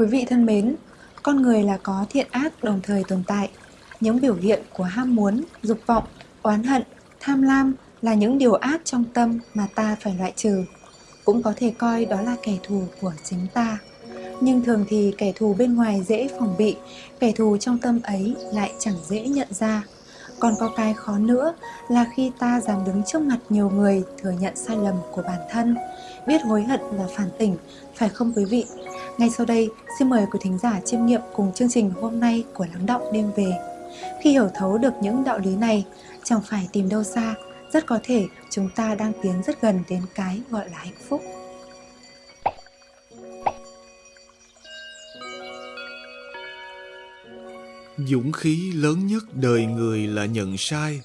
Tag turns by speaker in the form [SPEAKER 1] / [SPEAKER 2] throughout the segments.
[SPEAKER 1] Quý vị thân mến, con người là có thiện ác đồng thời tồn tại. Những biểu hiện của ham muốn, dục vọng, oán hận, tham lam là những điều ác trong tâm mà ta phải loại trừ. Cũng có thể coi đó là kẻ thù của chính ta. Nhưng thường thì kẻ thù bên ngoài dễ phòng bị, kẻ thù trong tâm ấy lại chẳng dễ nhận ra. Còn có cái khó nữa là khi ta dám đứng trước mặt nhiều người thừa nhận sai lầm của bản thân, biết hối hận và phản tỉnh, phải không quý vị? Ngay sau đây, xin mời quý thính giả chiêm nghiệm cùng chương trình hôm nay của Lắng Động Đêm Về. Khi hiểu thấu được những đạo lý này, chẳng phải tìm đâu xa, rất có thể chúng ta đang tiến rất gần đến cái gọi là hạnh phúc.
[SPEAKER 2] Dũng khí lớn nhất đời người là nhận sai.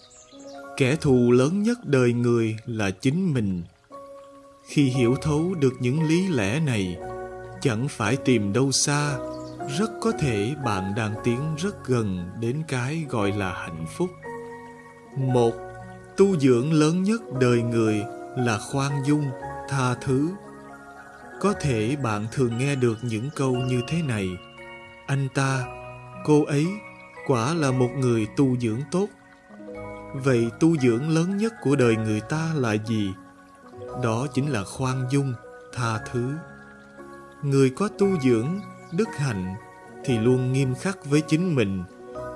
[SPEAKER 2] Kẻ thù lớn nhất đời người là chính mình. Khi hiểu thấu được những lý lẽ này, chẳng phải tìm đâu xa, rất có thể bạn đang tiến rất gần đến cái gọi là hạnh phúc. Một, tu dưỡng lớn nhất đời người là khoan dung, tha thứ. Có thể bạn thường nghe được những câu như thế này. Anh ta, cô ấy quả là một người tu dưỡng tốt. Vậy tu dưỡng lớn nhất của đời người ta là gì? Đó chính là khoan dung, tha thứ. Người có tu dưỡng, đức hạnh thì luôn nghiêm khắc với chính mình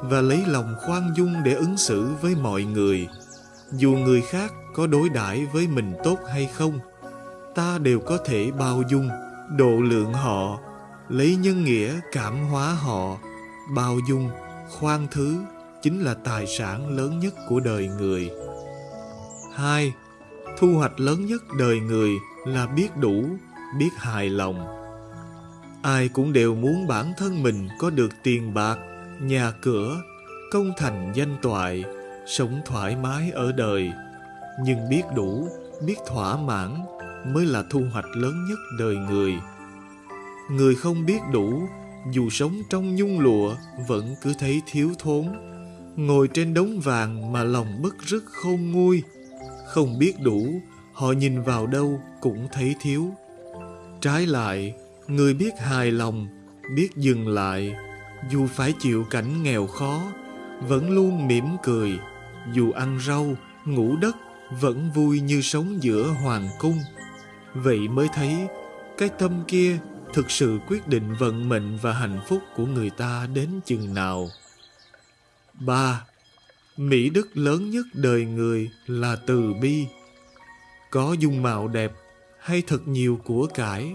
[SPEAKER 2] và lấy lòng khoan dung để ứng xử với mọi người. Dù người khác có đối đãi với mình tốt hay không, ta đều có thể bao dung, độ lượng họ, lấy nhân nghĩa cảm hóa họ, bao dung khoan thứ chính là tài sản lớn nhất của đời người. 2. Thu hoạch lớn nhất đời người là biết đủ, biết hài lòng. Ai cũng đều muốn bản thân mình có được tiền bạc, nhà cửa, công thành danh toại, sống thoải mái ở đời. Nhưng biết đủ, biết thỏa mãn mới là thu hoạch lớn nhất đời người. Người không biết đủ dù sống trong nhung lụa vẫn cứ thấy thiếu thốn ngồi trên đống vàng mà lòng bất rứt khôn nguôi không biết đủ họ nhìn vào đâu cũng thấy thiếu trái lại người biết hài lòng biết dừng lại dù phải chịu cảnh nghèo khó vẫn luôn mỉm cười dù ăn rau ngủ đất vẫn vui như sống giữa hoàng cung vậy mới thấy cái tâm kia thực sự quyết định vận mệnh và hạnh phúc của người ta đến chừng nào. 3. Mỹ đức lớn nhất đời người là từ bi. Có dung mạo đẹp hay thật nhiều của cải,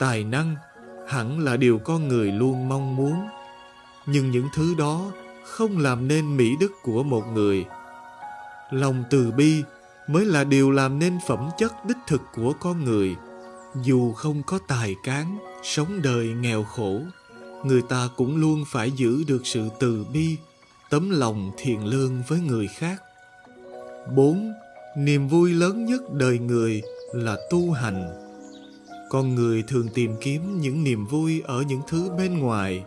[SPEAKER 2] tài năng hẳn là điều con người luôn mong muốn. Nhưng những thứ đó không làm nên mỹ đức của một người. Lòng từ bi mới là điều làm nên phẩm chất đích thực của con người dù không có tài cán, sống đời nghèo khổ, người ta cũng luôn phải giữ được sự từ bi, tấm lòng thiện lương với người khác 4. Niềm vui lớn nhất đời người là tu hành. Con người thường tìm kiếm những niềm vui ở những thứ bên ngoài.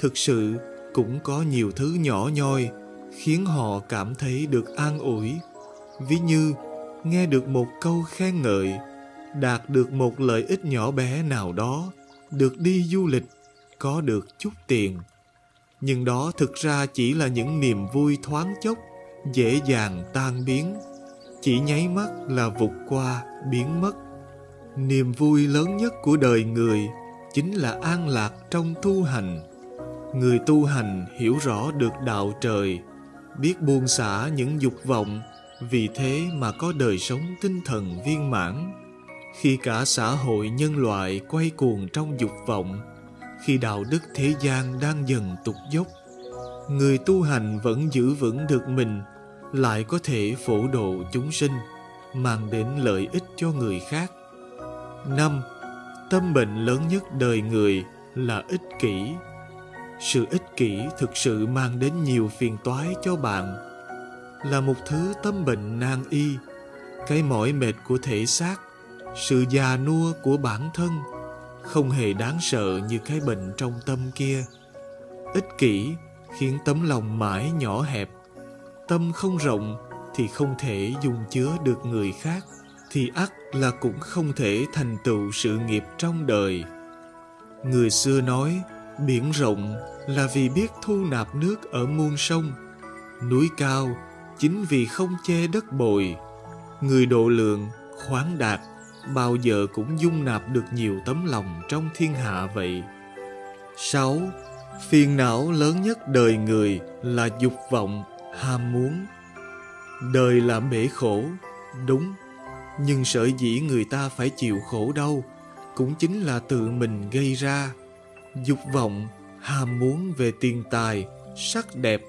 [SPEAKER 2] Thực sự cũng có nhiều thứ nhỏ nhoi khiến họ cảm thấy được an ủi. Ví như nghe được một câu khen ngợi đạt được một lợi ích nhỏ bé nào đó, được đi du lịch, có được chút tiền. Nhưng đó thực ra chỉ là những niềm vui thoáng chốc, dễ dàng tan biến. Chỉ nháy mắt là vụt qua, biến mất. Niềm vui lớn nhất của đời người chính là an lạc trong tu hành. Người tu hành hiểu rõ được đạo trời, biết buông xả những dục vọng, vì thế mà có đời sống tinh thần viên mãn khi cả xã hội nhân loại quay cuồng trong dục vọng khi đạo đức thế gian đang dần tụt dốc người tu hành vẫn giữ vững được mình lại có thể phổ độ chúng sinh mang đến lợi ích cho người khác năm, tâm bệnh lớn nhất đời người là ích kỷ. Sự ích kỷ thực sự mang đến nhiều phiền toái cho bạn. Là một thứ tâm bệnh nan y, cái mỏi mệt của thể xác, sự già nua của bản thân, không hề đáng sợ như cái bệnh trong tâm kia. Ích kỷ khiến tấm lòng mãi nhỏ hẹp, tâm không rộng thì không thể dùng chứa được người khác thì ắt là cũng không thể thành tựu sự nghiệp trong đời Người xưa nói, biển rộng là vì biết thu nạp nước ở muôn sông. Núi cao chính vì không che đất bồi. Người độ lượng, khoáng đạt, bao giờ cũng dung nạp được nhiều tấm lòng trong thiên hạ vậy. 6. Phiền não lớn nhất đời người là dục vọng, ham muốn. Đời là bể khổ, đúng, nhưng sợ dĩ người ta phải chịu khổ đau cũng chính là tự mình gây ra. Dục vọng, ham muốn về tiền tài, sắc đẹp,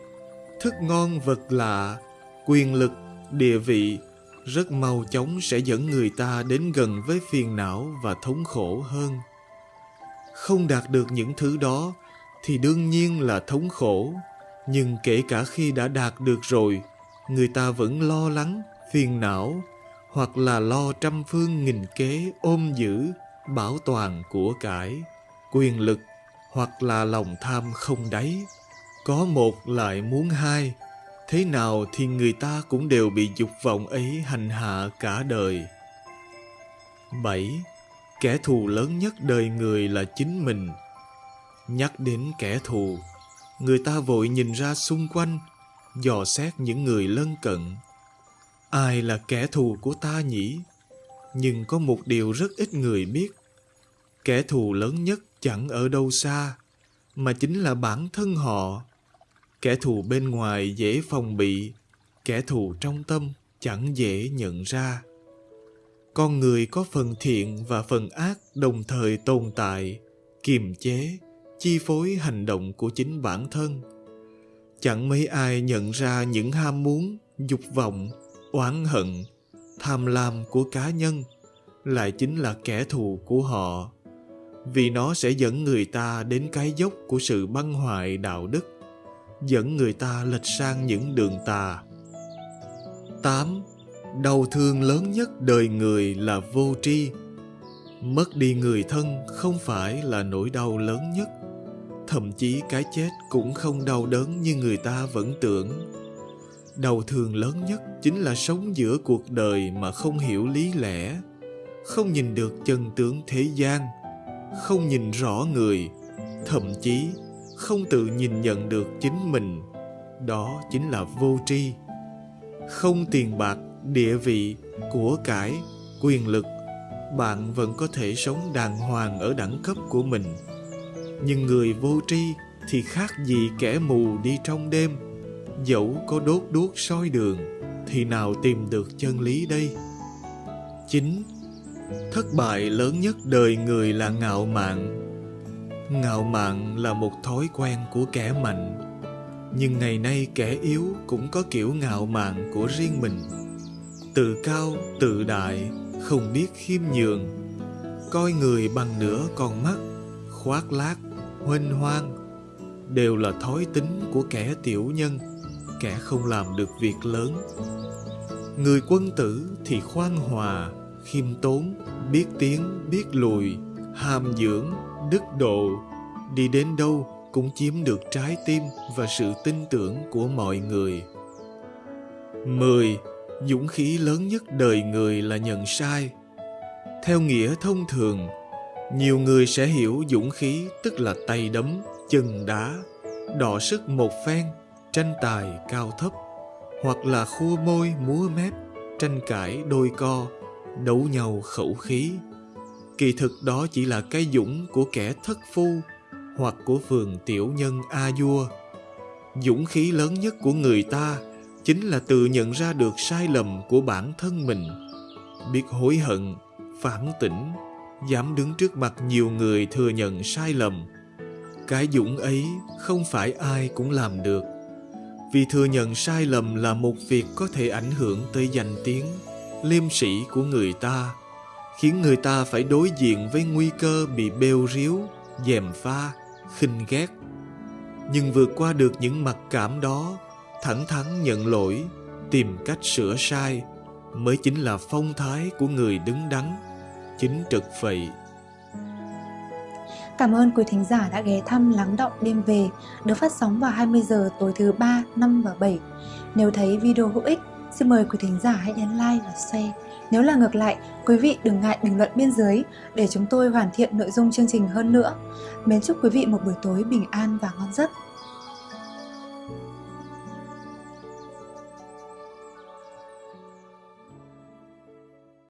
[SPEAKER 2] thức ngon vật lạ, quyền lực, địa vị rất mau chóng sẽ dẫn người ta đến gần với phiền não và thống khổ hơn. Không đạt được những thứ đó thì đương nhiên là thống khổ, nhưng kể cả khi đã đạt được rồi, người ta vẫn lo lắng, phiền não hoặc là lo trăm phương nghìn kế ôm giữ, bảo toàn của cải, quyền lực hoặc là lòng tham không đáy. Có một lại muốn hai, thế nào thì người ta cũng đều bị dục vọng ấy hành hạ cả đời. 7. Kẻ thù lớn nhất đời người là chính mình. Nhắc đến kẻ thù, người ta vội nhìn ra xung quanh, dò xét những người lân cận. Ai là kẻ thù của ta nhỉ? Nhưng có một điều rất ít người biết. Kẻ thù lớn nhất chẳng ở đâu xa, mà chính là bản thân họ. Kẻ thù bên ngoài dễ phòng bị, kẻ thù trong tâm chẳng dễ nhận ra. Con người có phần thiện và phần ác đồng thời tồn tại, kiềm chế, chi phối hành động của chính bản thân. Chẳng mấy ai nhận ra những ham muốn, dục vọng, oán hận, tham lam của cá nhân lại chính là kẻ thù của họ vì nó sẽ dẫn người ta đến cái dốc của sự băng hoại đạo đức dẫn người ta lệch sang những đường tà 8. Đau thương lớn nhất đời người là vô tri. Mất đi người thân không phải là nỗi đau lớn nhất. Thậm chí cái chết cũng không đau đớn như người ta vẫn tưởng. Đau thương lớn nhất chính là sống giữa cuộc đời mà không hiểu lý lẽ, không nhìn được chân tướng thế gian, không nhìn rõ người, thậm chí không tự nhìn nhận được chính mình. Đó chính là vô tri. Không tiền bạc, địa vị, của cải, quyền lực, bạn vẫn có thể sống đàng hoàng ở đẳng cấp của mình. Nhưng người vô tri thì khác gì kẻ mù đi trong đêm dẫu có đốt đuốc soi đường, thì nào tìm được chân lý đây? Chính, thất bại lớn nhất đời người là ngạo mạn. Ngạo mạn là một thói quen của kẻ mạnh. Nhưng ngày nay kẻ yếu cũng có kiểu ngạo mạn của riêng mình. Tự cao tự đại, không biết khiêm nhường. Coi người bằng nửa con mắt, khoác lác, huênh hoang, đều là thói tính của kẻ tiểu nhân kẻ không làm được việc lớn người quân tử thì khoan hòa khiêm tốn biết tiếng, biết lùi hàm dưỡng đức độ đi đến đâu cũng chiếm được trái tim và sự tin tưởng của mọi người 10. Dũng khí lớn nhất đời người là nhận sai. Theo nghĩa thông thường, nhiều người sẽ hiểu dũng khí tức là tay đấm, chân đá, đọ sức một phen tranh tài cao thấp, hoặc là khua môi múa mép, tranh cãi đôi co, đấu nhau khẩu khí. Kỳ thực đó chỉ là cái dũng của kẻ thất phu, hoặc của phường tiểu nhân a vua dũng khí lớn nhất của người ta chính là tự nhận ra được sai lầm của bản thân mình. Biết hối hận, phản tỉnh, dám đứng trước mặt nhiều người thừa nhận sai lầm. Cái dũng ấy không phải ai cũng làm được vì thừa nhận sai lầm là một việc có thể ảnh hưởng tới danh tiếng, liêm sĩ của người ta, khiến người ta phải đối diện với nguy cơ bị bêu riếu dèm pha, khinh ghét. Nhưng vượt qua được những mặc cảm đó, thẳng thắn nhận lỗi, tìm cách sửa sai mới chính là phong thái của người đứng đắn, chính trực vậy
[SPEAKER 1] Cảm ơn quý thính giả đã ghé thăm Lắng Động Đêm Về được phát sóng vào 20 giờ tối thứ ba, 5 và 7. Nếu thấy video hữu ích, Xin mời quý thính giả hãy nhấn like và share. Nếu là ngược lại, quý vị đừng ngại bình luận bên dưới để chúng tôi hoàn thiện nội dung chương trình hơn nữa. Mến chúc quý vị một buổi tối bình an và ngon giấc.